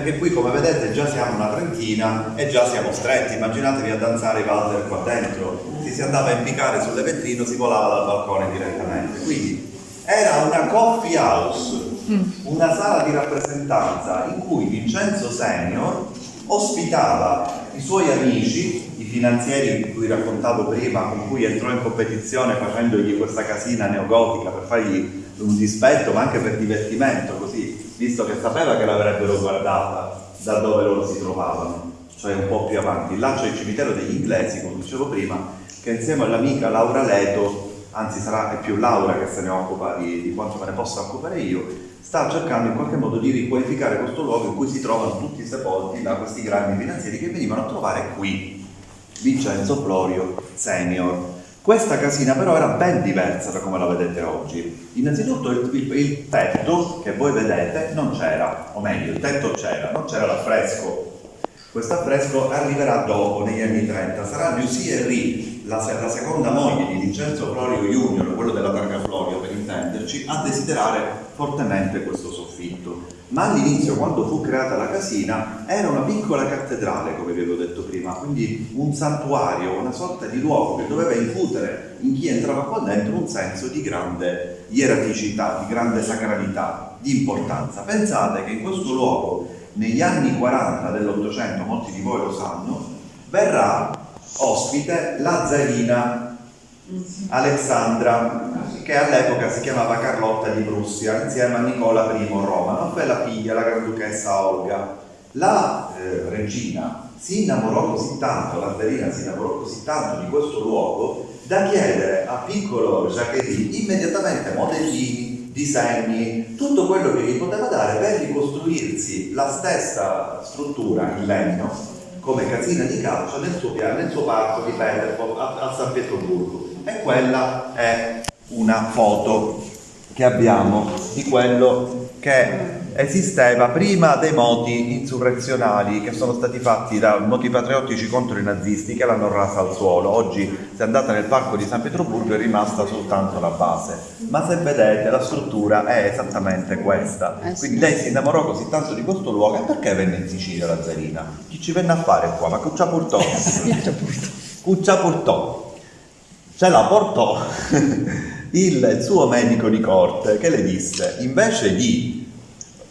perché qui come vedete già siamo una trentina e già siamo stretti, immaginatevi a danzare i valzer qua dentro, si, si andava a impiccare sulle vetrine, si volava dal balcone direttamente, quindi era una coffee house, una sala di rappresentanza in cui Vincenzo Senior ospitava i suoi amici, i finanzieri di cui raccontavo prima, con cui entrò in competizione facendogli questa casina neogotica per fargli un dispetto ma anche per divertimento, così, visto che sapeva che l'avrebbero guardata da dove loro si trovavano, cioè un po' più avanti. Là c'è il cimitero degli inglesi, come dicevo prima, che insieme all'amica Laura Leto, anzi sarà più Laura che se ne occupa di, di quanto me ne possa occupare io, sta cercando in qualche modo di riqualificare questo luogo in cui si trovano tutti sepolti da questi grandi finanzieri che venivano a trovare qui, Vincenzo Florio Senior. Questa casina però era ben diversa da come la vedete oggi. Innanzitutto il, il, il tetto che voi vedete non c'era, o meglio il tetto c'era, non c'era l'affresco. Questo affresco arriverà dopo, negli anni 30, sarà Lucie Henry, la, la seconda moglie di Vincenzo Florio Junior, quello della targa Florio per intenderci, a desiderare fortemente questo soffitto. Ma all'inizio, quando fu creata la casina, era una piccola cattedrale, come vi avevo detto prima, quindi un santuario, una sorta di luogo che doveva incutere in chi entrava qua dentro un senso di grande ieraticità, di grande sacralità, di importanza. Pensate che in questo luogo, negli anni 40 dell'Ottocento, molti di voi lo sanno, verrà ospite la zarina Alessandra, che all'epoca si chiamava Carlotta di Prussia, insieme a Nicola I Romano, e la figlia, la Granduchessa Olga. La eh, regina si innamorò così tanto, la zarina si innamorò così tanto di questo luogo, da chiedere a piccolo Jacqueline immediatamente modellini, disegni, tutto quello che gli poteva dare per ricostruirsi la stessa struttura in legno come casina di calcio nel suo, nel suo parco di Peterpol a, a San Pietroburgo e quella è una foto che abbiamo di quello che esisteva prima dei moti insurrezionali che sono stati fatti da moti patriottici contro i nazisti che l'hanno rasa al suolo. Oggi se andate nel parco di San Pietroburgo è rimasta soltanto la base, ma se vedete la struttura è esattamente questa. Eh Quindi lei si innamorò così tanto di questo luogo e perché venne in Sicilia la Zarina? Chi ci venne a fare qua? Ma Cuccia Purtò? Cuccia Purtò ce la portò il suo medico di corte che le disse invece di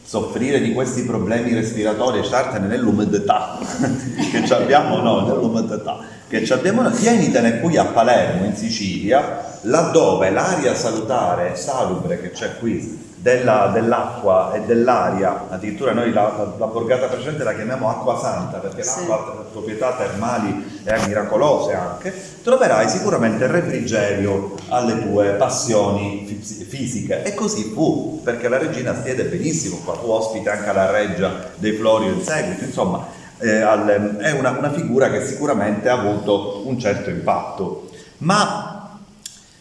soffrire di questi problemi respiratori e startene nell'umidità che abbiamo noi, nell'umidità che abbiamo noi, tienitene qui a Palermo in Sicilia laddove l'aria salutare salubre che c'è qui della, dell'acqua e dell'aria, addirittura noi la, la, la, borgata precedente la chiamiamo acqua santa perché sì. l'acqua ha proprietà termali e miracolose anche, troverai sicuramente refrigerio alle tue passioni fisiche. E così fu, perché la regina stiede benissimo qua, fu ospite anche alla reggia dei Florio in seguito, insomma eh, al, è una, una figura che sicuramente ha avuto un certo impatto. Ma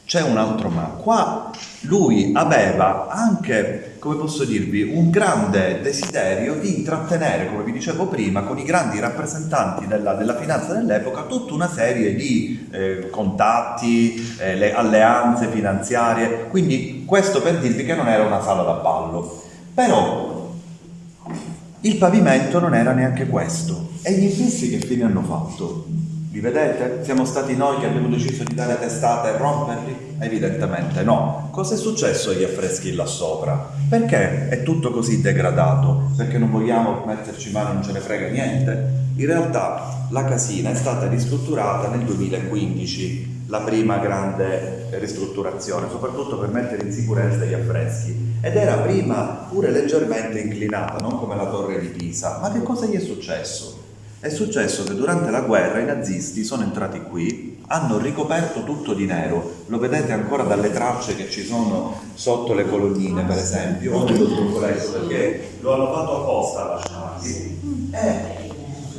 c'è un altro ma. Qua lui aveva anche, come posso dirvi, un grande desiderio di intrattenere, come vi dicevo prima, con i grandi rappresentanti della, della finanza dell'epoca tutta una serie di eh, contatti, eh, le alleanze finanziarie, quindi questo per dirvi che non era una sala da ballo. Però il pavimento non era neanche questo e gli infissi che fine hanno fatto? Li vedete? Siamo stati noi che abbiamo deciso di dare testate e romperli? Evidentemente no. Cosa è successo agli affreschi là sopra? Perché è tutto così degradato? Perché non vogliamo metterci mano, non ce ne frega niente? In realtà la casina è stata ristrutturata nel 2015, la prima grande ristrutturazione, soprattutto per mettere in sicurezza gli affreschi. Ed era prima pure leggermente inclinata, non come la torre di Pisa. Ma che cosa gli è successo? È successo che durante la guerra i nazisti sono entrati qui, hanno ricoperto tutto di nero, lo vedete ancora dalle tracce che ci sono sotto le colonnine per esempio, o nello zoccoletto perché lo hanno fatto apposta a lasciarli. E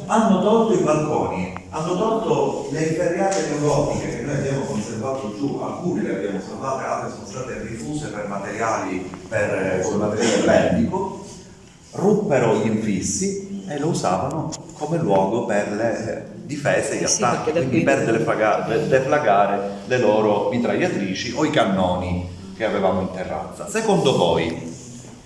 hanno tolto i balconi, hanno tolto le inferriate neogotiche che noi abbiamo conservato giù, alcune le abbiamo salvate, altre sono state rifuse per materiali, per, come materiale bellico, ruppero gli infissi e lo usavano come luogo per le difese e gli sì, attacchi, quindi per deflagare, deflagare le loro mitragliatrici o i cannoni che avevamo in terrazza. Secondo voi,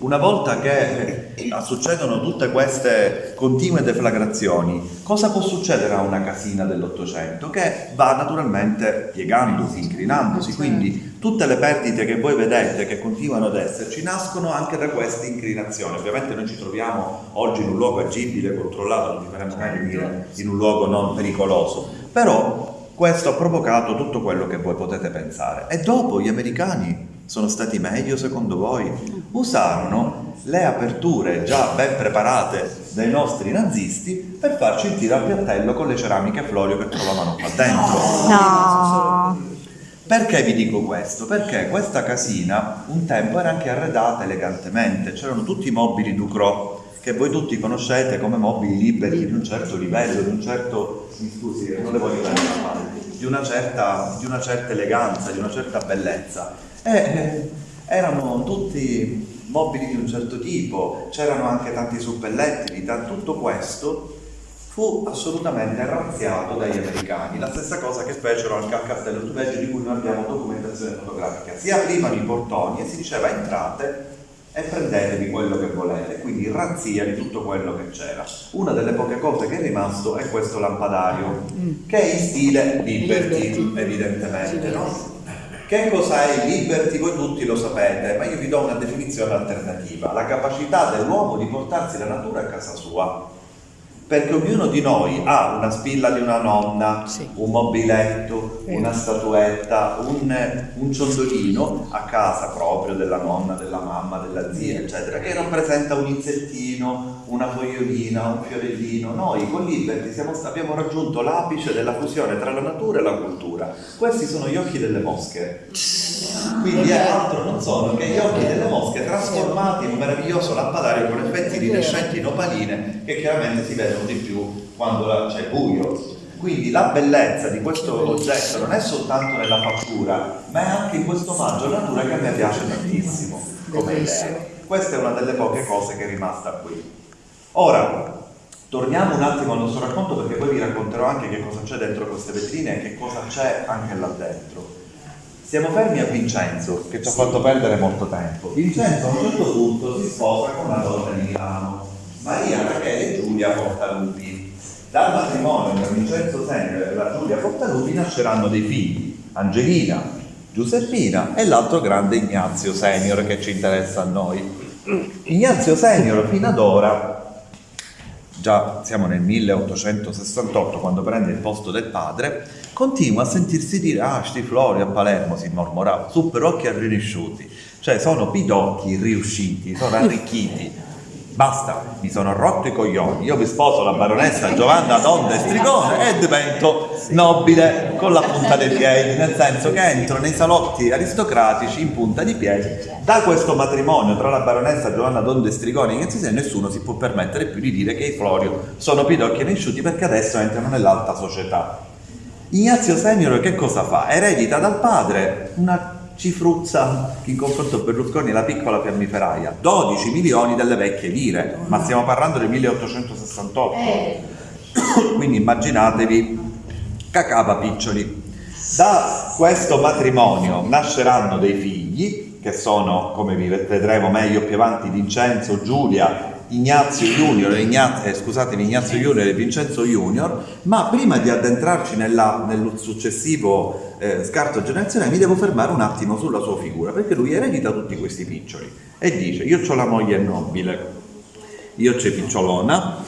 una volta che eh, succedono tutte queste continue deflagrazioni, cosa può succedere a una casina dell'Ottocento? Che va naturalmente piegandosi, inclinandosi, certo. quindi tutte le perdite che voi vedete che continuano ad esserci nascono anche da queste inclinazioni. Ovviamente noi ci troviamo oggi in un luogo agibile, controllato, non vi faremo mai dire in un luogo non pericoloso, però questo ha provocato tutto quello che voi potete pensare. E dopo gli americani sono stati meglio secondo voi? Usarono le aperture già ben preparate dai nostri nazisti per farci il tiro al piattello con le ceramiche Florio che trovavano qua dentro. No. Perché vi dico questo? Perché questa casina un tempo era anche arredata elegantemente, c'erano tutti i mobili Ducrot che voi tutti conoscete come mobili liberi di un certo livello, di un certo, mi scusi, non le voglio dare la mano, di una certa, di una certa eleganza, di una certa bellezza. E eh, erano tutti mobili di un certo tipo, c'erano anche tanti suppellettili, tutto questo fu assolutamente razziato dagli americani, la stessa cosa che fecero al castello Tuveggio di cui noi abbiamo documentazione fotografica, si aprivano i portoni e si diceva entrate e prendetevi quello che volete, quindi razzia di tutto quello che c'era. Una delle poche cose che è rimasto è questo lampadario, mm. che è in stile Liberty, evidentemente, no? Che cos'è il liberty? Voi tutti lo sapete, ma io vi do una definizione alternativa. La capacità dell'uomo di portarsi la natura a casa sua perché ognuno di noi ha una spilla di una nonna, sì. un mobiletto, una statuetta, un, un, ciondolino a casa proprio della nonna, della mamma, della zia, eccetera, che rappresenta un insettino, una fogliolina, un fiorellino. Noi con Liberty abbiamo raggiunto l'apice della fusione tra la natura e la cultura. Questi sono gli occhi delle mosche. Quindi è altro non sono che gli occhi delle mosche trasformati in un meraviglioso lampadario con effetti iridescenti in opaline che chiaramente si vedono di più quando c'è buio. Quindi la bellezza di questo oggetto non è soltanto nella fattura, ma è anche in questo omaggio alla natura che a me piace tantissimo come idea. Questa è una delle poche cose che è rimasta qui. Ora, torniamo un attimo al nostro racconto perché poi vi racconterò anche che cosa c'è dentro queste vetrine e che cosa c'è anche là dentro. Siamo fermi a Vincenzo, che ci ha fatto perdere molto tempo. Vincenzo a un certo punto si sposa con una donna di Milano, Maria Rachele Giulia Portalupi. Dal matrimonio tra Vincenzo Senior e la Giulia Portalupi nasceranno dei figli, Angelina, Giuseppina e l'altro grande Ignazio Senior che ci interessa a noi. Ignazio Senior fino ad ora, già siamo nel 1868 quando prende il posto del padre, continua a sentirsi dire ah sti flori a Palermo si mormorava super occhi arricciuti cioè sono pidocchi riusciti sono arricchiti basta mi sono rotto i coglioni io vi sposo la baronessa Giovanna Donda e Strigone e divento nobile con la punta dei piedi nel senso che entro nei salotti aristocratici in punta di piedi da questo matrimonio tra la baronessa Giovanna Donda e Strigone e nessuno si può permettere più di dire che i Florio sono pidocchi e risciuti perché adesso entrano nell'alta società Ignazio Senior che cosa fa? Eredita dal padre una cifruzza in confronto a Berlusconi la piccola fiammiferaia. 12 milioni delle vecchie lire ma stiamo parlando del 1868 quindi immaginatevi cacava piccioli. Da questo matrimonio nasceranno dei figli che sono come vi vedremo meglio più avanti Vincenzo, Giulia Ignazio Junior, Ignazio, eh, scusatemi, Ignazio Junior e Vincenzo Junior, ma prima di addentrarci nella, nel successivo eh, scarto generazionale mi devo fermare un attimo sulla sua figura, perché lui eredita tutti questi piccioli e dice io ho la moglie nobile, io c'è picciolona,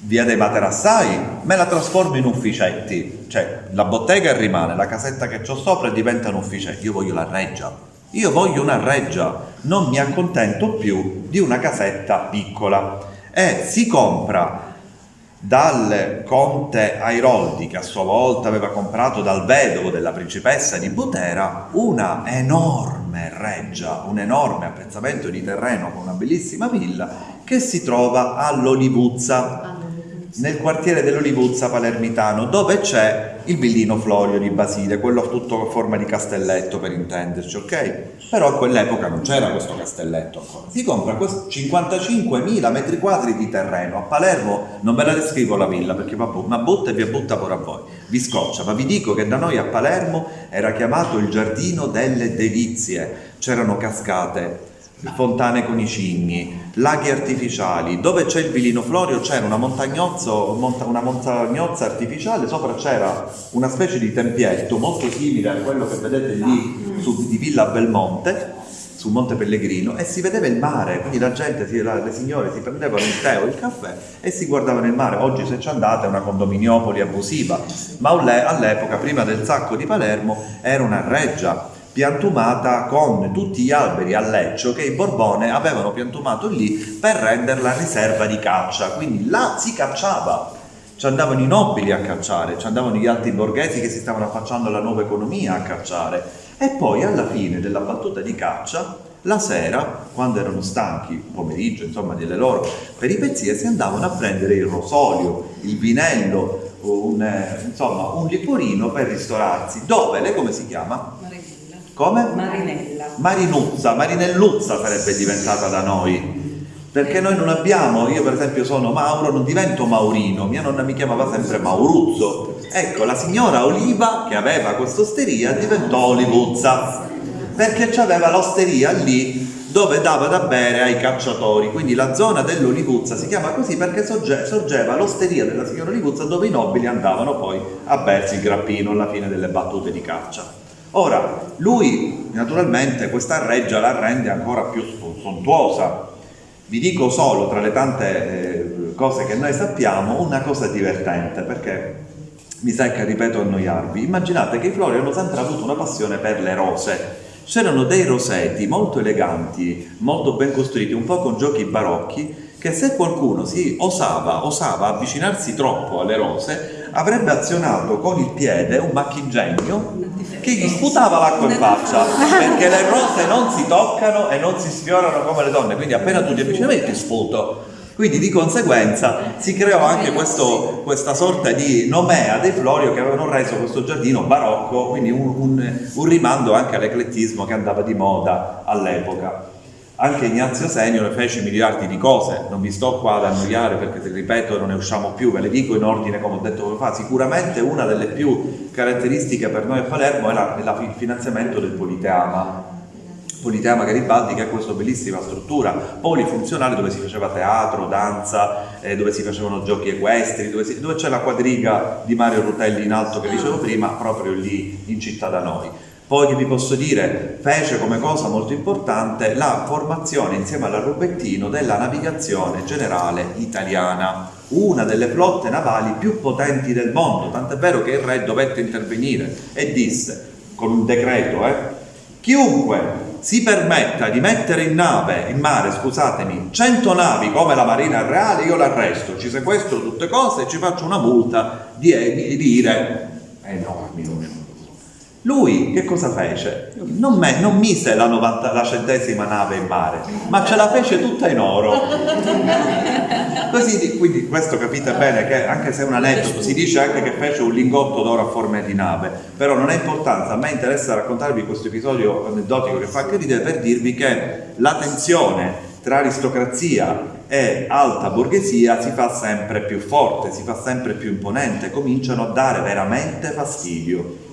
via dei materassai, me la trasformo in ufficetti, cioè la bottega rimane, la casetta che ho sopra diventa un ufficetto, io voglio la reggia, io voglio una reggia, non mi accontento più di una casetta piccola. E si compra dal conte Airoldi, che a sua volta aveva comprato dal vedovo della principessa di Butera, una enorme reggia, un enorme appezzamento di terreno con una bellissima villa che si trova all'Olivuzza, nel quartiere dell'Olivuzza palermitano, dove c'è il villino Florio di Basile, quello tutto a forma di castelletto per intenderci, ok? Però a quell'epoca non c'era questo castelletto ancora. Si compra 55.000 metri quadri di terreno. A Palermo non ve la descrivo la villa perché va ma butta e vi butta pure a voi. Vi scoccia, ma vi dico che da noi a Palermo era chiamato il giardino delle delizie. C'erano cascate, fontane con i cigni, laghi artificiali. Dove c'è il Vilino Florio c'era una, una montagnozza artificiale, sopra c'era una specie di tempietto molto simile a quello che vedete lì su, di Villa Belmonte, sul Monte Pellegrino, e si vedeva il mare, quindi la gente, le signore si prendevano il tè o il caffè e si guardavano il mare. Oggi se ci andate è una condominiopoli abusiva, ma all'epoca, prima del sacco di Palermo, era una reggia piantumata con tutti gli alberi a leccio che i Borbone avevano piantumato lì per renderla riserva di caccia, quindi là si cacciava, ci andavano i nobili a cacciare, ci andavano gli alti borghesi che si stavano affacciando alla nuova economia a cacciare e poi alla fine della battuta di caccia la sera, quando erano stanchi, pomeriggio, insomma, delle loro peripezie, si andavano a prendere il rosolio, il vinello, un, eh, insomma, un liquorino per ristorarsi. Dove? Lei come si chiama? Come? Marinella. Marinuzza, Marinelluzza sarebbe diventata da noi. Perché noi non abbiamo, io per esempio sono Mauro, non divento Maurino, mia nonna mi chiamava sempre Mauruzzo. Ecco, la signora Oliva, che aveva questa osteria, diventò Olivuzza, perché aveva l'osteria lì dove dava da bere ai cacciatori, quindi la zona dell'Olivuzza si chiama così perché sorgeva l'osteria della signora Olivuzza dove i nobili andavano poi a bersi il grappino alla fine delle battute di caccia. Ora, lui naturalmente questa reggia la rende ancora più sontuosa. Vi dico solo, tra le tante eh, cose che noi sappiamo, una cosa divertente, perché mi secca, ripeto, annoiarvi. Immaginate che i Flori hanno sempre avuto una passione per le rose. C'erano dei rosetti molto eleganti, molto ben costruiti, un po' con giochi barocchi, che se qualcuno si osava, osava avvicinarsi troppo alle rose, avrebbe azionato con il piede un macchingegno che gli sputava l'acqua in faccia, perché le rose non si toccano e non si sfiorano come le donne, quindi appena tu ti avvicini ti sputo. Quindi di conseguenza si creò anche questo, questa sorta di nomea dei Florio che avevano reso questo giardino barocco, quindi un, un, un rimando anche all'eclettismo che andava di moda all'epoca. Anche Ignazio Senior fece miliardi di cose, non vi sto qua ad annoiare perché te ripeto non ne usciamo più, ve le dico in ordine come ho detto come fa. Sicuramente una delle più caratteristiche per noi a Palermo è, è la, il finanziamento del Politeama. Politeama Garibaldi che ha questa bellissima struttura polifunzionale dove si faceva teatro, danza, eh, dove si facevano giochi equestri, dove, dove c'è la quadriga di Mario Rutelli in alto che dicevo prima, proprio lì in città da noi. Poi che vi posso dire, fece come cosa molto importante la formazione insieme alla Rubettino della navigazione generale italiana, una delle flotte navali più potenti del mondo, tant'è vero che il re dovette intervenire e disse, con un decreto, eh, chiunque si permetta di mettere in nave, in mare, scusatemi, 100 navi come la Marina Reale, io l'arresto, ci sequestro tutte cose e ci faccio una multa di, di lire enormi, enormi. Lui che cosa fece? Non, me, non mise la, 90, la, centesima nave in mare, ma ce la fece tutta in oro. Così, quindi questo capite bene che anche se è un aneddoto, si dice anche che fece un lingotto d'oro a forma di nave, però non ha importanza, a me interessa raccontarvi questo episodio aneddotico che fa anche ridere per dirvi che la tensione tra aristocrazia e alta borghesia si fa sempre più forte, si fa sempre più imponente, cominciano a dare veramente fastidio.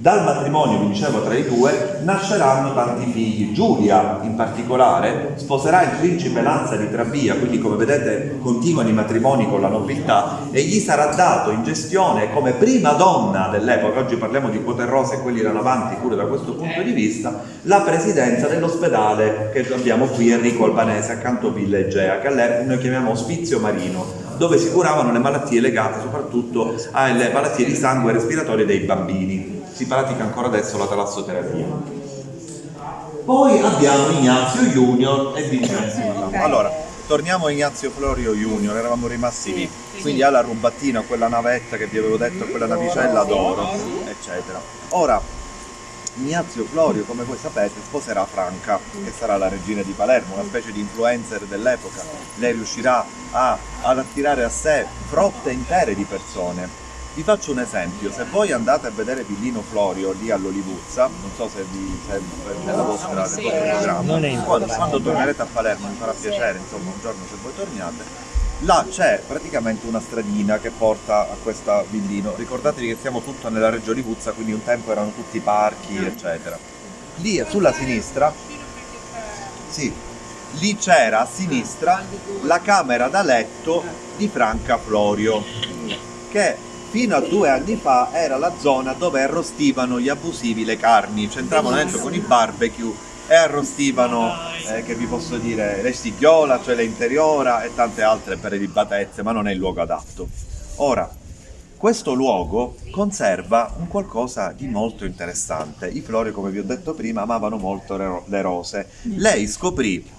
Dal matrimonio, vi dicevo, tra i due nasceranno tanti figli. Giulia, in particolare, sposerà il principe Lanza di Trabia, quindi come vedete continuano i matrimoni con la nobiltà, e gli sarà dato in gestione come prima donna dell'epoca, oggi parliamo di Poterrosa e quelli erano avanti pure da questo punto di vista, la presidenza dell'ospedale che abbiamo qui Enrico Albanese accanto a Villa Egea, che all'epoca noi chiamiamo ospizio marino, dove si curavano le malattie legate soprattutto alle malattie di sangue respiratorie dei bambini si pratica ancora adesso la talassoterapia. Poi abbiamo Ignazio Junior e Vincenzo okay. Allora, torniamo a Ignazio Florio Junior, eravamo rimasti lì, quindi alla rubattina, quella navetta che vi avevo detto, quella navicella d'oro, eccetera. Ora, Ignazio Florio, come voi sapete, sposerà Franca, che sarà la regina di Palermo, una specie di influencer dell'epoca. Lei riuscirà a, ad attirare a sé frotte intere di persone vi faccio un esempio, se voi andate a vedere Villino Florio lì all'Olivuzza, non so se, vi, se nella vostra, nel vostro programma, quando, quando tornerete a Palermo mi farà piacere, insomma un giorno se voi torniate, là c'è praticamente una stradina che porta a questa Villino. Ricordatevi che siamo tutto nella Reggio Olivuzza, quindi un tempo erano tutti parchi, eccetera. Lì sulla sinistra, sì, lì c'era a sinistra la camera da letto di Franca Florio, che fino a due anni fa era la zona dove arrostivano gli abusivi le carni, c'entravano dentro con i barbecue e arrostivano, eh, che vi posso dire, le stighiola, cioè le interiora e tante altre prelibatezze, ma non è il luogo adatto. Ora, questo luogo conserva un qualcosa di molto interessante. I Flori, come vi ho detto prima, amavano molto le rose. Lei scoprì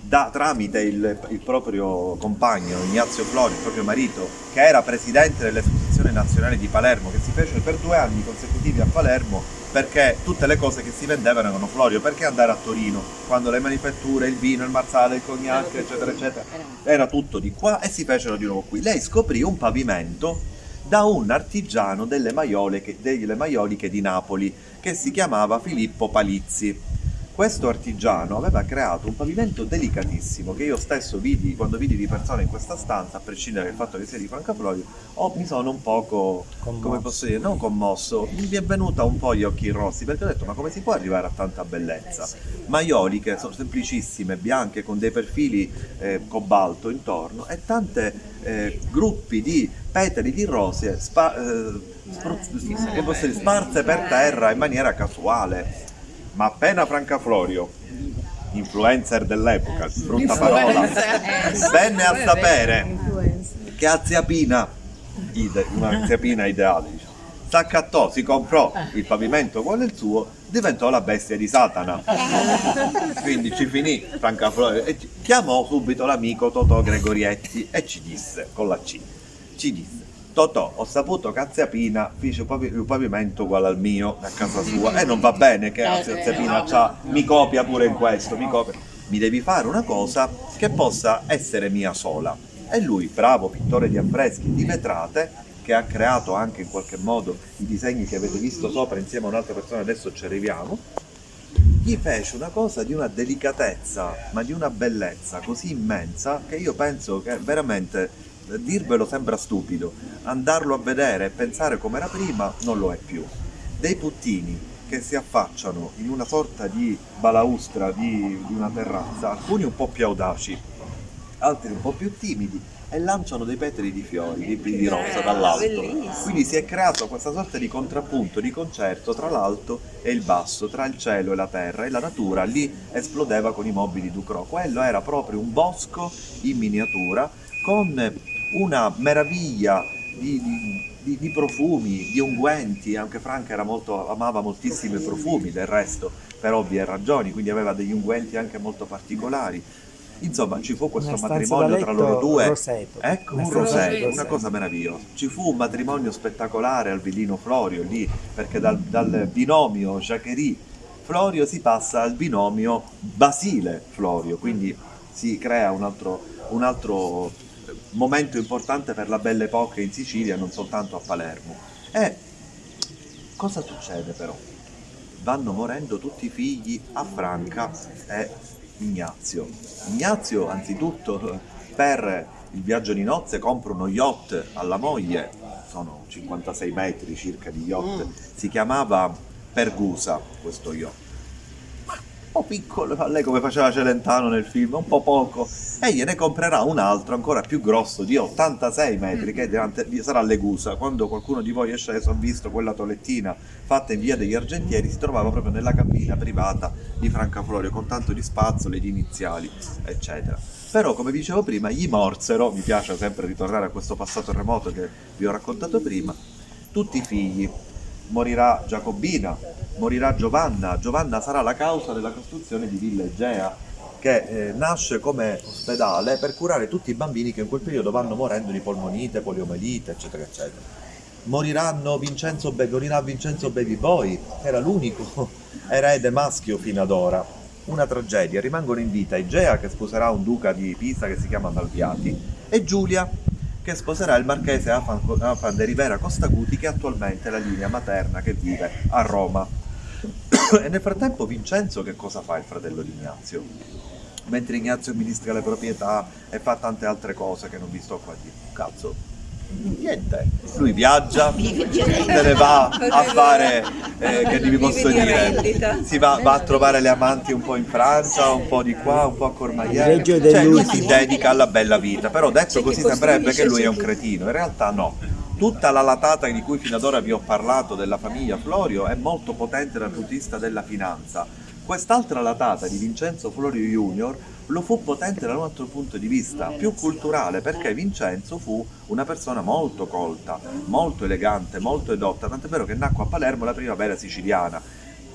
da, tramite il, il, proprio compagno Ignazio Flori, il proprio marito, che era presidente dell'Esposizione Nazionale di Palermo, che si fece per due anni consecutivi a Palermo perché tutte le cose che si vendevano erano Florio, perché andare a Torino quando le manifatture, il vino, il marzale, il cognac, eccetera, eccetera, era tutto di qua e si fecero di nuovo qui. Lei scoprì un pavimento da un artigiano delle maioliche, delle maioliche di Napoli che si chiamava Filippo Palizzi questo artigiano aveva creato un pavimento delicatissimo che io stesso vidi quando vidi di persona in questa stanza, a prescindere dal fatto che sia di Francaflorio, oh, mi sono un poco, commosso. come posso dire, non commosso, mi è venuta un po' gli occhi rossi perché ho detto ma come si può arrivare a tanta bellezza? Maioliche sono semplicissime, bianche, con dei perfili eh, cobalto intorno e tante eh, gruppi di petali di rose spa, eh, spruzz- sparse per terra in maniera casuale ma appena Francaflorio, influencer dell'epoca, brutta parola, venne a sapere che a Zia Pina, una Zia Pina ideale, diciamo, s'accattò, si comprò il pavimento uguale il suo, diventò la bestia di Satana. Quindi ci finì Francaflorio e chiamò subito l'amico Totò Gregorietti e ci disse, con la C, ci disse Totò, ho saputo che Aziapina fece un pavimento uguale al mio a casa sua e non va bene che Aziapina mi copia pure in questo, mi copia. Mi devi fare una cosa che possa essere mia sola. E lui, bravo pittore di affreschi, di vetrate, che ha creato anche in qualche modo i disegni che avete visto sopra insieme a un'altra persona, adesso ci arriviamo, gli fece una cosa di una delicatezza, ma di una bellezza così immensa che io penso che veramente dirvelo sembra stupido, andarlo a vedere e pensare come era prima non lo è più. Dei puttini che si affacciano in una sorta di balaustra di, di una terrazza, alcuni un po' più audaci, altri un po' più timidi, e lanciano dei petali di fiori, di, di rosa dall'alto. Quindi si è creato questa sorta di contrappunto, di concerto tra l'alto e il basso, tra il cielo e la terra e la natura lì esplodeva con i mobili Ducrot. Quello era proprio un bosco in miniatura con una meraviglia di, di, di, profumi, di unguenti, anche Franca molto, amava moltissimi profumi del resto, per ovvie ragioni, quindi aveva degli unguenti anche molto particolari. Insomma, ci fu questo matrimonio tra loro due. Roseto. Ecco, un roseto, una cosa meravigliosa. Ci fu un matrimonio spettacolare al Villino Florio lì, perché dal, dal binomio Jacquerie Florio si passa al binomio Basile Florio, quindi si crea un altro, un altro momento importante per la Belle Époque in Sicilia, non soltanto a Palermo. E cosa succede però? Vanno morendo tutti i figli a Franca e Ignazio. Ignazio, anzitutto, per il viaggio di nozze compra uno yacht alla moglie, sono 56 metri circa di yacht, mm. si chiamava Pergusa questo yacht po' piccolo, a lei come faceva Celentano nel film, un po' poco, e gliene comprerà un altro ancora più grosso di 86 metri che sarà Legusa. Quando qualcuno di voi è sceso ha visto quella tolettina fatta in via degli Argentieri, si trovava proprio nella cabina privata di Francaflorio con tanto di spazzole, di iniziali, eccetera. Però, come dicevo prima, gli morsero, mi piace sempre ritornare a questo passato remoto che vi ho raccontato prima, tutti i figli. Morirà Giacobina, morirà Giovanna. Giovanna sarà la causa della costruzione di Villa Egea, che eh, nasce come ospedale per curare tutti i bambini che in quel periodo vanno morendo di polmonite, poliomelite, eccetera, eccetera. Moriranno Vincenzo Be- morirà Vincenzo Baby Boy, era l'unico erede maschio fino ad ora. Una tragedia, rimangono in vita Igea che sposerà un duca di Pisa che si chiama Malviati e Giulia che sposerà il marchese Afan, de Rivera Costaguti che attualmente è la linea materna che vive a Roma. e nel frattempo Vincenzo che cosa fa il fratello di Ignazio? Mentre Ignazio amministra le proprietà e fa tante altre cose che non vi sto qua a dire. Cazzo, Niente, lui viaggia, se ne va a fare, eh, che vi posso dire, si va, va, a trovare le amanti un po' in Francia, un po' di qua, un po' a Cormaiera, cioè lui si dedica alla bella vita, però detto così sembrerebbe che lui è un cretino, in realtà no. Tutta la latata di cui fino ad ora vi ho parlato della famiglia Florio è molto potente dal punto di vista della finanza. Quest'altra latata di Vincenzo Florio Junior lo fu potente da un altro punto di vista, più culturale, perché Vincenzo fu una persona molto colta, molto elegante, molto edotta, tant'è vero che nacque a Palermo la primavera siciliana.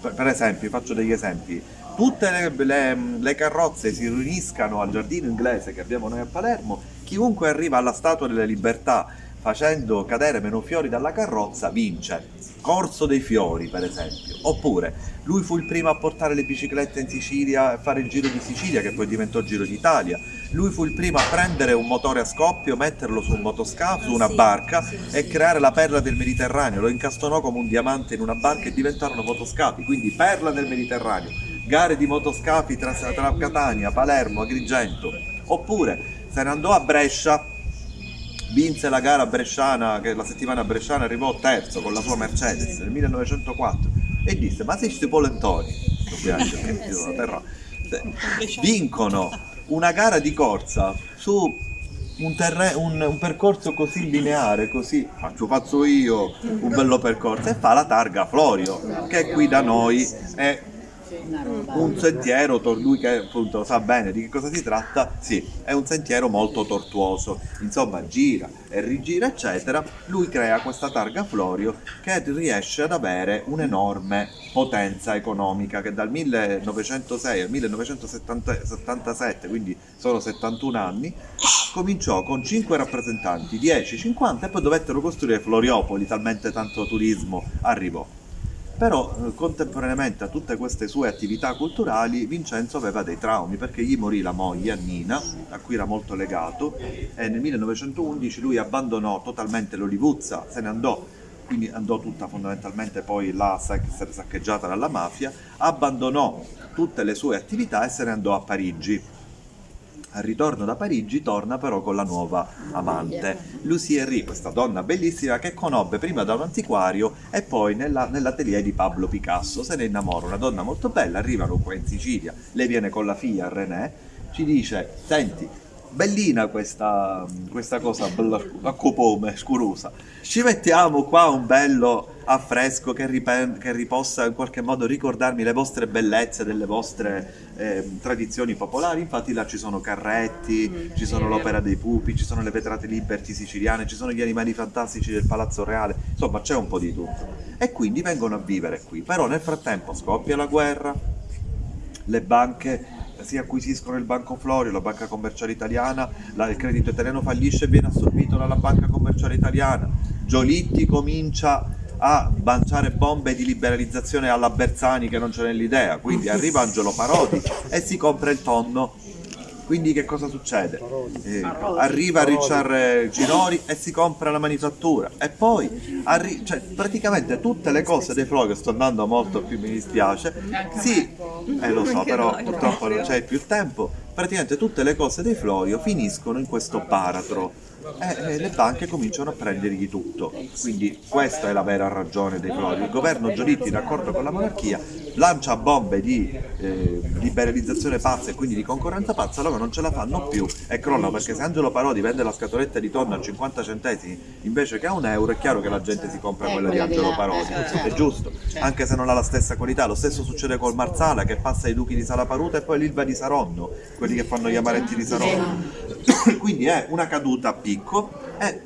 Per, esempio, faccio degli esempi, tutte le, le, le, carrozze si riuniscano al giardino inglese che abbiamo noi a Palermo, chiunque arriva alla Statua delle Libertà facendo cadere meno fiori dalla carrozza vince. Corso dei fiori, per esempio. Oppure, lui fu il primo a portare le biciclette in Sicilia e fare il giro di Sicilia, che poi diventò Giro d'Italia. Lui fu il primo a prendere un motore a scoppio, metterlo su un motoscafo, su una barca e creare la perla del Mediterraneo. Lo incastonò come un diamante in una barca e diventarono motoscafi, quindi perla del Mediterraneo. Gare di motoscafi tra, tra Catania, Palermo, Agrigento. Oppure se ne andò a Brescia vinse la gara bresciana, che la settimana bresciana arrivò terzo con la sua Mercedes nel 1904 e disse ma se polentoni, ovviamente perché la terra, vincono una gara di corsa su un, un, un, percorso così lineare, così faccio faccio io un bello percorso e fa la targa Florio che qui da noi è un sentiero, lui che appunto sa bene di che cosa si tratta, sì, è un sentiero molto tortuoso, insomma gira e rigira eccetera, lui crea questa targa Florio che riesce ad avere un'enorme potenza economica che dal 1906 al 1977, quindi solo 71 anni, cominciò con 5 rappresentanti, 10, 50 e poi dovettero costruire Floriopoli, talmente tanto turismo arrivò. Però eh, contemporaneamente a tutte queste sue attività culturali Vincenzo aveva dei traumi perché gli morì la moglie Annina, a cui era molto legato, e nel 1911 lui abbandonò totalmente l'Olivuzza, se ne andò quindi andò tutta fondamentalmente poi là essere saccheggiata dalla mafia, abbandonò tutte le sue attività e se ne andò a Parigi al ritorno da Parigi torna però con la nuova amante, Lucie Henry, questa donna bellissima che conobbe prima da un antiquario e poi nella, nell'atelier di Pablo Picasso. Se ne innamora, una donna molto bella, arrivano qua in Sicilia, lei viene con la figlia René, ci dice, senti, bellina questa, questa cosa a copome, scurosa. Ci mettiamo qua un bello affresco che, che ripossa in qualche modo ricordarmi le vostre bellezze, delle vostre eh, tradizioni popolari. Infatti là ci sono carretti, mm, ci sono l'opera dei pupi, ci sono le vetrate liberty siciliane, ci sono gli animali fantastici del Palazzo Reale, insomma c'è un po' di tutto. E quindi vengono a vivere qui. Però nel frattempo scoppia la guerra, le banche si acquisiscono il Banco Florio, la banca commerciale italiana, la, il credito italiano fallisce e viene assorbito dalla banca commerciale italiana, Giolitti comincia a lanciare bombe di liberalizzazione alla Bersani che non c'è nell'idea, quindi arriva Angelo Parodi e si compra il tonno quindi che cosa succede? Eh, arriva Richard Ginori e si compra la manifattura. E poi cioè, praticamente tutte le cose dei flow che sto andando molto più mi dispiace sì, eh, lo so però purtroppo non c'è più tempo. Praticamente tutte le cose dei Florio finiscono in questo baratro. E le banche cominciano a prendergli tutto. Quindi questa è la vera ragione dei Flori. Il governo Giolitti, d'accordo con la monarchia, lancia bombe di eh, liberalizzazione pazza e quindi di concorrenza pazza, loro non ce la fanno più e crollano perché se Angelo Parodi vende la scatoletta di tonno a 50 centesimi invece che a un euro, è chiaro che la gente si compra quella di Angelo Parodi, è giusto, anche se non ha la stessa qualità. Lo stesso succede col Marzala che passa ai duchi di Salaparuta e poi l'Ilva di Saronno, quelli che fanno gli amaretti di Saronno. quindi è una caduta a picco e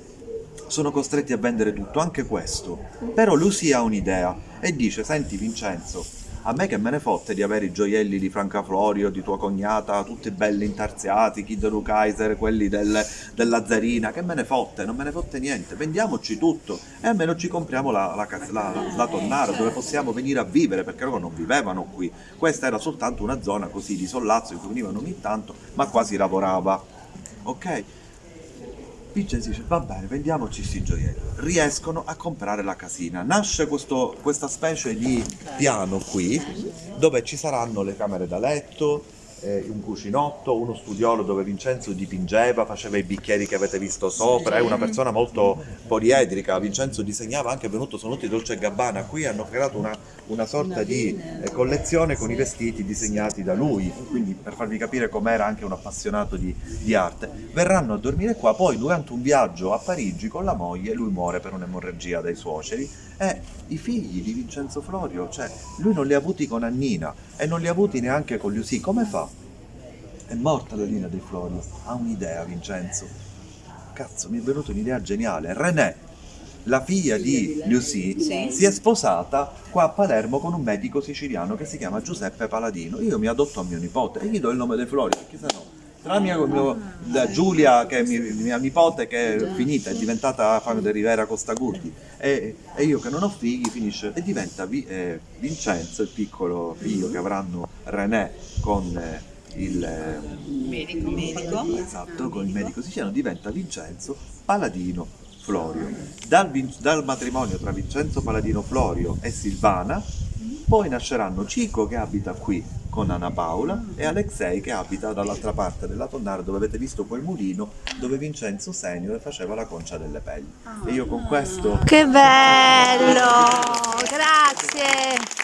sono costretti a vendere tutto, anche questo. Però Lucy ha un'idea e dice, senti Vincenzo, a me che me ne fotte di avere i gioielli di Franca Florio, di tua cognata, tutti belli intarsiati, Kid Kaiser, quelli del, della Zarina, che me ne fotte, non me ne fotte niente, vendiamoci tutto e almeno ci compriamo la, la, la, la tonnara dove possiamo venire a vivere, perché loro non vivevano qui, questa era soltanto una zona così di sollazzo in cui venivano ogni tanto, ma quasi lavorava. Ok? Vincenzo dice va bene vendiamoci questi gioielli. Riescono a comprare la casina. Nasce questo, questa specie di piano qui dove ci saranno le camere da letto eh, un cucinotto, uno studiolo dove Vincenzo dipingeva, faceva i bicchieri che avete visto sopra, è una persona molto poliedrica, Vincenzo disegnava anche, venuto, sono venuti Dolce Gabbana, qui hanno creato una, una sorta di eh, collezione con i vestiti disegnati da lui, quindi per farvi capire com'era anche un appassionato di, di arte. Verranno a dormire qua, poi durante un viaggio a Parigi con la moglie, lui muore per un'emorragia dai suoceri, e i figli di Vincenzo Florio, cioè lui non li ha avuti con Annina e non li ha avuti neanche con Lucy, come fa? È morta la Lina dei Florio, ha un'idea Vincenzo, cazzo mi è venuta un'idea geniale, René, la figlia di Lucy, Sì. si è sposata qua a Palermo con un medico siciliano che si chiama Giuseppe Paladino, io mi adotto a mio nipote e gli do il nome dei Florio, perché se no tra mia, mio- la Giulia, che è mi- mia nipote, che è finita, è diventata Fano de Rivera Costagurdi, e, e io che non ho figli, finisce e diventa Vi- eh, Vincenzo, il piccolo figlio che avranno René con eh, il eh, medico. medico. esatto, con il medico siciliano, diventa Vincenzo Paladino Florio. Dal, dal matrimonio tra Vincenzo Paladino Florio e Silvana, poi nasceranno Cico che abita qui con Anna Paola e Alexei che abita dall'altra parte della tonnara dove avete visto quel mulino dove Vincenzo Senior faceva la concia delle pelli. E io con questo Che bello! Grazie!